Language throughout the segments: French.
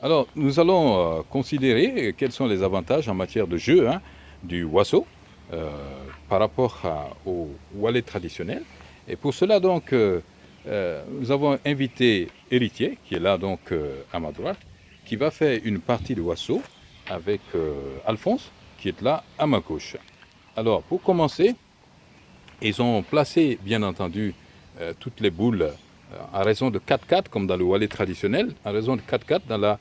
Alors, nous allons euh, considérer quels sont les avantages en matière de jeu hein, du Wasso euh, par rapport au wallet traditionnel. Et pour cela, donc, euh, nous avons invité Héritier, qui est là donc à ma droite, qui va faire une partie de Wasso avec Alphonse, qui est là à ma gauche. Alors, pour commencer, ils ont placé, bien entendu, toutes les boules à raison de 4-4, comme dans le wallet traditionnel, à raison de 4-4 dans la euh,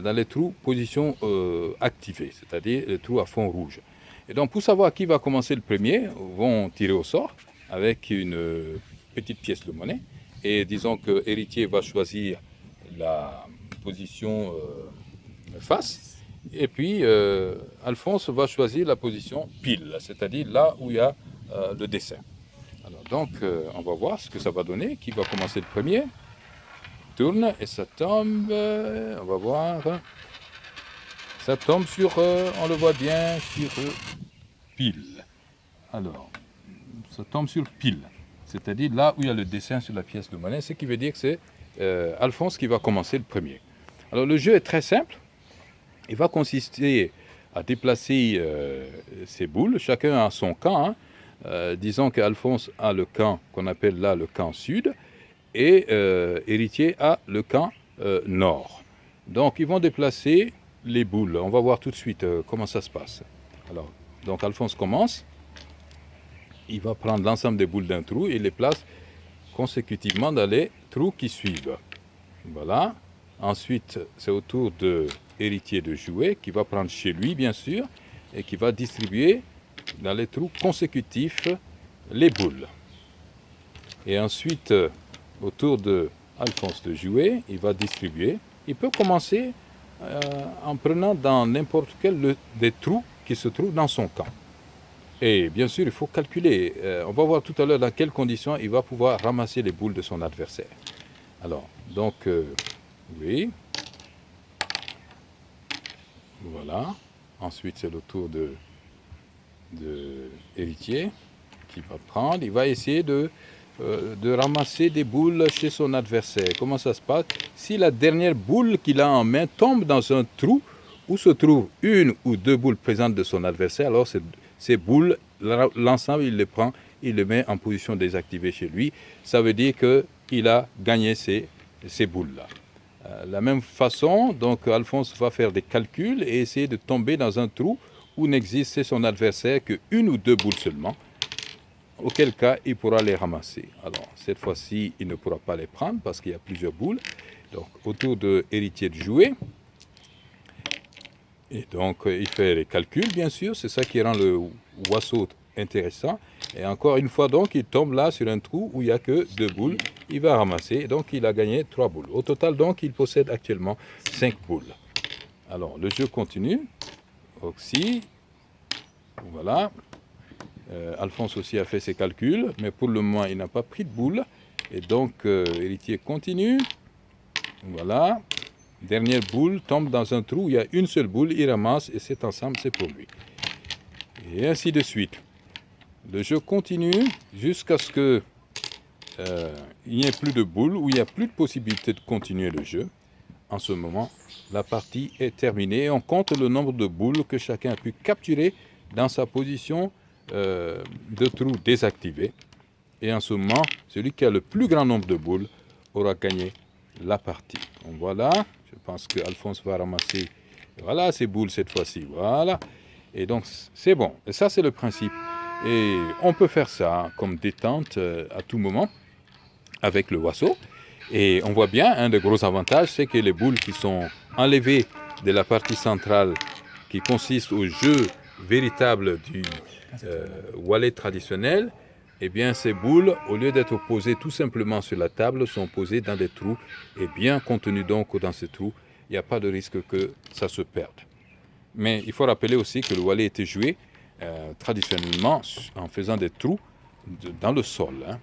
dans les trous position euh, activée, c'est-à-dire les trous à fond rouge. Et donc pour savoir qui va commencer le premier, vont tirer au sort avec une euh, petite pièce de monnaie. Et disons que héritier va choisir la position face. Et puis Alphonse va choisir la position pile, c'est-à-dire là où il y a le dessin. Alors donc on va voir ce que ça va donner, qui va commencer le premier tourne et ça tombe, on va voir, ça tombe sur, euh, on le voit bien, sur euh, pile. Alors, ça tombe sur pile, c'est-à-dire là où il y a le dessin sur la pièce de monnaie, ce qui veut dire que c'est euh, Alphonse qui va commencer le premier. Alors le jeu est très simple, il va consister à déplacer ces boules, chacun a son camp, hein. disons qu'Alphonse a le camp qu'on appelle là le camp sud, et euh, Héritier a le camp euh, nord. Donc ils vont déplacer les boules. On va voir tout de suite euh, comment ça se passe. Alors, donc Alphonse commence. Il va prendre l'ensemble des boules d'un trou et les place consécutivement dans les trous qui suivent. Voilà. Ensuite, c'est au tour de Héritier de jouer, qui va prendre chez lui, bien sûr, et qui va distribuer dans les trous consécutifs les boules. Et ensuite, autour de Alphonse de jouer, il va distribuer. Il peut commencer euh, en prenant dans n'importe quel des trous qui se trouvent dans son camp. Et bien sûr, il faut calculer. Euh, on va voir tout à l'heure dans quelles conditions il va pouvoir ramasser les boules de son adversaire. Alors, donc, euh, oui. Voilà. Ensuite, c'est le tour de, de héritier qui va prendre. Il va essayer de euh, de ramasser des boules chez son adversaire. Comment ça se passe? Si la dernière boule qu'il a en main tombe dans un trou où se trouve une ou deux boules présentes de son adversaire, alors ces, boules, l'ensemble, il les prend, il les met en position désactivée chez lui. Ça veut dire qu'il a gagné ces, ces boules-là. Euh, la même façon, donc Alphonse va faire des calculs et essayer de tomber dans un trou où n'existe chez son adversaire qu'une ou deux boules seulement auquel cas il pourra les ramasser. Alors, cette fois-ci, il ne pourra pas les prendre parce qu'il y a plusieurs boules. Donc, autour de héritier de jouer. Et donc, il fait les calculs, bien sûr. C'est ça qui rend le oiseau intéressant. Et encore une fois, donc, il tombe là sur un trou où il n'y a que deux boules. Il va ramasser. Donc, il a gagné trois boules. Au total, donc, il possède actuellement cinq boules. Alors, le jeu continue. Oxy. Voilà. Euh, Alphonse aussi a fait ses calculs, mais pour le moment, il n'a pas pris de boule. Et donc, euh, héritier continue. Voilà. Dernière boule tombe dans un trou, il y a une seule boule, il ramasse et cet ensemble, c'est pour lui. Et ainsi de suite. Le jeu continue jusqu'à ce que euh, il n'y ait plus de boules, où il n'y a plus de possibilité de continuer le jeu. En ce moment, la partie est terminée. On compte le nombre de boules que chacun a pu capturer dans sa position euh, de trous désactivés. Et en ce moment, celui qui a le plus grand nombre de boules aura gagné la partie. Voilà, je pense que Alphonse va ramasser voilà ces boules cette fois-ci. Voilà. Et donc c'est bon. Et ça c'est le principe. Et on peut faire ça comme détente euh, à tout moment avec le oiseau. Et on voit bien, un des gros avantages, c'est que les boules qui sont enlevées de la partie centrale qui consiste au jeu véritable du, euh, wallet traditionnel, eh bien ces boules, au lieu d'être posées tout simplement sur la table, sont posées dans des trous et bien contenues donc dans ces trous, il n'y a pas de risque que ça se perde. Mais il faut rappeler aussi que le wallet était joué euh, traditionnellement en faisant des trous dans le sol. Hein.